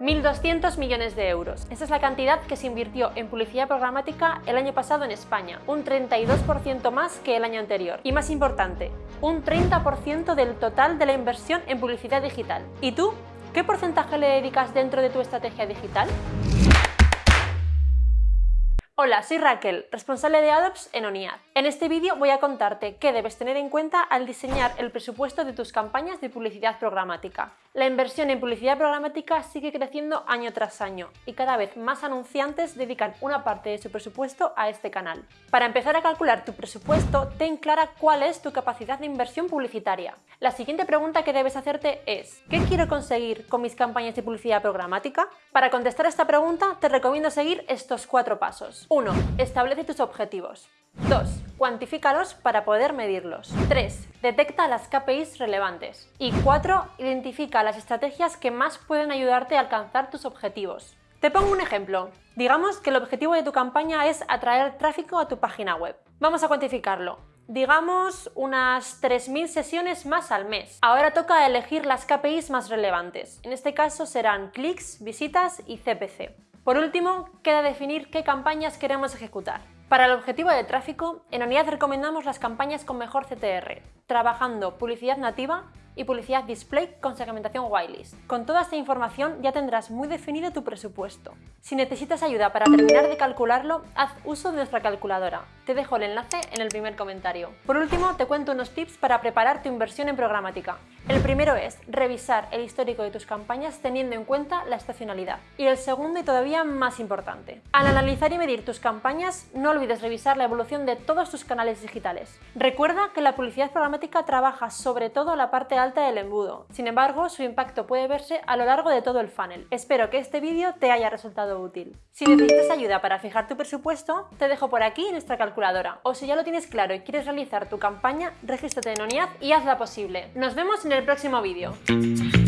1.200 millones de euros. Esa es la cantidad que se invirtió en publicidad programática el año pasado en España, un 32% más que el año anterior. Y más importante, un 30% del total de la inversión en publicidad digital. ¿Y tú? ¿Qué porcentaje le dedicas dentro de tu estrategia digital? Hola, soy Raquel, responsable de Adops en ONIAD. En este vídeo voy a contarte qué debes tener en cuenta al diseñar el presupuesto de tus campañas de publicidad programática. La inversión en publicidad programática sigue creciendo año tras año y cada vez más anunciantes dedican una parte de su presupuesto a este canal. Para empezar a calcular tu presupuesto, ten clara cuál es tu capacidad de inversión publicitaria. La siguiente pregunta que debes hacerte es ¿Qué quiero conseguir con mis campañas de publicidad programática? Para contestar esta pregunta te recomiendo seguir estos cuatro pasos. 1. Establece tus objetivos. 2. Cuantifícalos para poder medirlos. 3. Detecta las KPIs relevantes. Y 4. Identifica las estrategias que más pueden ayudarte a alcanzar tus objetivos. Te pongo un ejemplo. Digamos que el objetivo de tu campaña es atraer tráfico a tu página web. Vamos a cuantificarlo. Digamos unas 3.000 sesiones más al mes. Ahora toca elegir las KPIs más relevantes. En este caso serán clics, visitas y CPC. Por último, queda definir qué campañas queremos ejecutar. Para el objetivo de tráfico, en ONIAD recomendamos las campañas con mejor CTR, trabajando publicidad nativa y publicidad display con segmentación whitelist. Con toda esta información ya tendrás muy definido tu presupuesto. Si necesitas ayuda para terminar de calcularlo, haz uso de nuestra calculadora. Te dejo el enlace en el primer comentario. Por último, te cuento unos tips para preparar tu inversión en programática. El primero es revisar el histórico de tus campañas teniendo en cuenta la estacionalidad. Y el segundo y todavía más importante, al analizar y medir tus campañas, no olvides revisar la evolución de todos tus canales digitales. Recuerda que la publicidad programática trabaja sobre todo la parte alta del embudo, sin embargo su impacto puede verse a lo largo de todo el funnel. Espero que este vídeo te haya resultado útil. Si necesitas ayuda para fijar tu presupuesto, te dejo por aquí nuestra calculadora. O si ya lo tienes claro y quieres realizar tu campaña, regístrate en ONIAD y hazla posible. Nos vemos en el próximo vídeo.